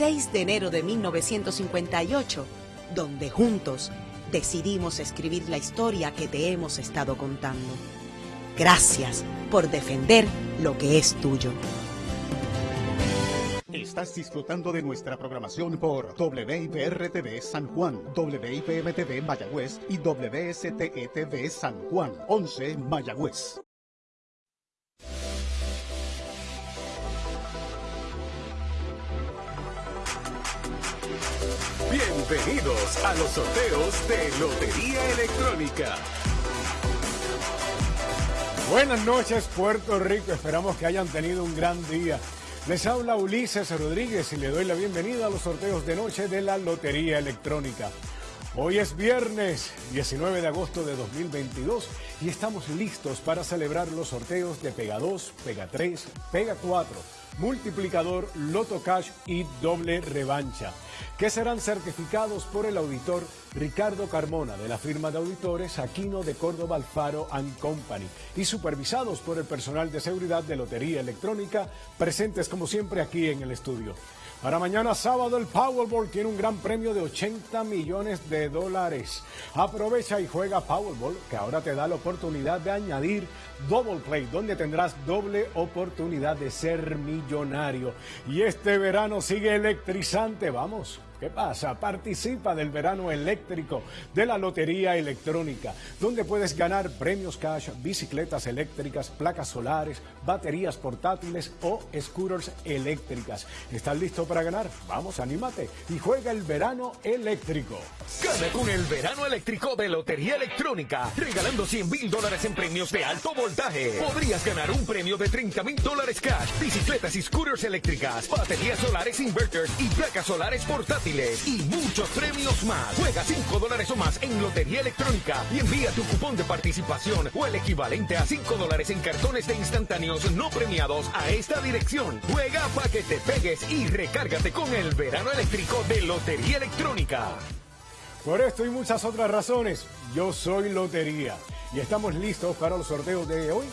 6 de enero de 1958, donde juntos decidimos escribir la historia que te hemos estado contando. Gracias por defender lo que es tuyo. Estás disfrutando de nuestra programación por WIPR-TV San Juan, WIPM-TV Mayagüez y WSTE-TV San Juan, 11 Mayagüez. Bienvenidos a los sorteos de Lotería Electrónica. Buenas noches Puerto Rico, esperamos que hayan tenido un gran día. Les habla Ulises Rodríguez y le doy la bienvenida a los sorteos de noche de la Lotería Electrónica. Hoy es viernes 19 de agosto de 2022 y estamos listos para celebrar los sorteos de Pega 2, Pega 3, Pega 4, Multiplicador, Loto Cash y Doble Revancha que serán certificados por el auditor Ricardo Carmona de la firma de auditores Aquino de Córdoba Alfaro and Company y supervisados por el personal de seguridad de Lotería Electrónica presentes como siempre aquí en el estudio. Para mañana sábado el Powerball tiene un gran premio de 80 millones de dólares. Aprovecha y juega Powerball que ahora te da la oportunidad de añadir Double Play donde tendrás doble oportunidad de ser millonario. Y este verano sigue electrizante, vamos. ¿Qué pasa? Participa del verano eléctrico de la Lotería Electrónica, donde puedes ganar premios cash, bicicletas eléctricas, placas solares, baterías portátiles o scooters eléctricas. ¿Estás listo para ganar? Vamos, anímate y juega el verano eléctrico. Gana con el verano eléctrico de Lotería Electrónica, regalando 100 mil dólares en premios de alto voltaje. Podrías ganar un premio de 30 mil dólares cash, bicicletas y scooters eléctricas, baterías solares inverters y placas solares portátiles y muchos premios más. Juega 5 dólares o más en Lotería Electrónica y envía tu cupón de participación o el equivalente a 5 dólares en cartones de instantáneos no premiados a esta dirección. Juega para que te pegues y recárgate con el verano eléctrico de Lotería Electrónica. Por esto y muchas otras razones, yo soy Lotería y estamos listos para los sorteos de hoy.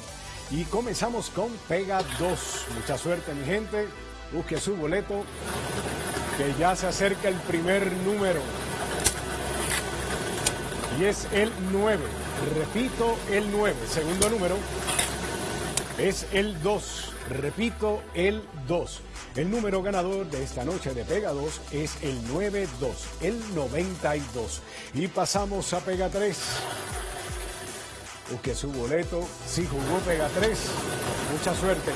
Y comenzamos con Pega 2. Mucha suerte, mi gente. Busque su boleto que ya se acerca el primer número. Y es el 9. Repito, el 9. Segundo número es el 2. Repito, el 2. El número ganador de esta noche de Pega 2 es el 92, el 92. Y pasamos a Pega 3. Busque su boleto. Si jugó Pega 3, mucha suerte.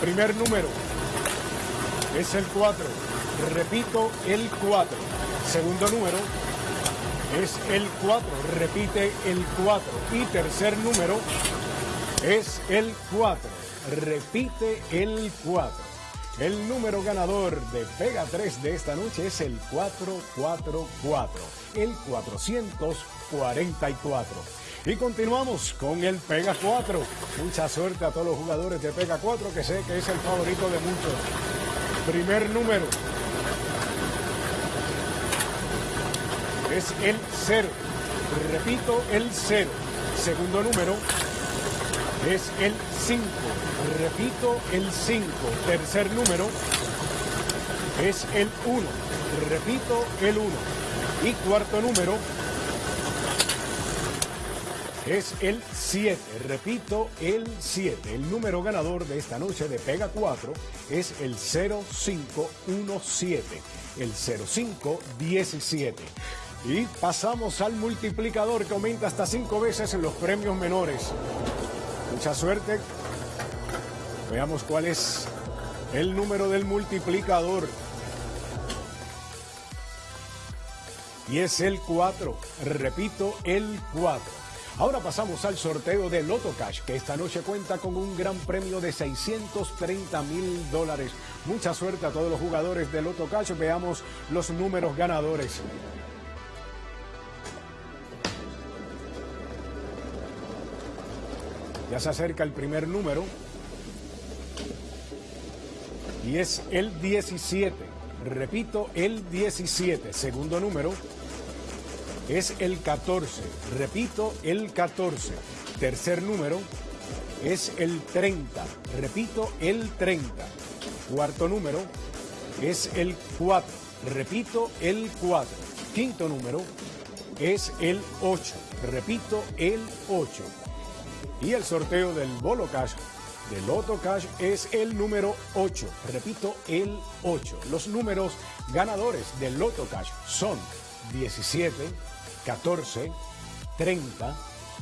Primer número es el 4. Repito, el 4. Segundo número es el 4. Repite el 4. Y tercer número es el 4. Repite el 4. El número ganador de Pega 3 de esta noche es el 444, el 444. Y continuamos con el Pega 4. Mucha suerte a todos los jugadores de Pega 4, que sé que es el favorito de muchos. Primer número es el 0. Repito, el 0. Segundo número es el 5. Repito, el 5. Tercer número es el 1. Repito, el 1. Y cuarto número es el 7. Repito, el 7. El número ganador de esta noche de Pega 4 es el 0517. El 0517. Y pasamos al multiplicador que aumenta hasta 5 veces en los premios menores. Mucha suerte. Veamos cuál es el número del multiplicador. Y es el 4. Repito, el 4. Ahora pasamos al sorteo de Loto Cash, que esta noche cuenta con un gran premio de 630 mil dólares. Mucha suerte a todos los jugadores de Loto Cash. Veamos los números ganadores. Ya se acerca el primer número. Y es el 17. Repito, el 17. Segundo número es el 14. Repito, el 14. Tercer número es el 30. Repito, el 30. Cuarto número es el 4. Repito, el 4. Quinto número es el 8. Repito, el 8. Y el sorteo del Bolo Cash del Loto Cash es el número 8. Repito, el 8. Los números ganadores del Loto Cash son 17, 14, 30,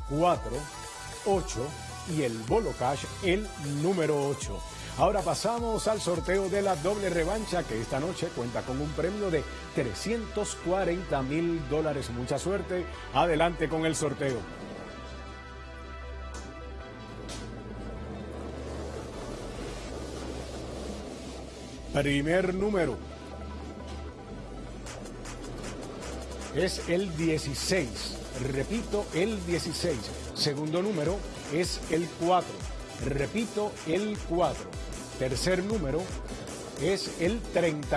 4, 8 y el Bolo Cash el número 8. Ahora pasamos al sorteo de la doble revancha que esta noche cuenta con un premio de 340 mil dólares. Mucha suerte. Adelante con el sorteo. Primer número es el 16. Repito, el 16. Segundo número es el 4. Repito, el 4. Tercer número es el 30.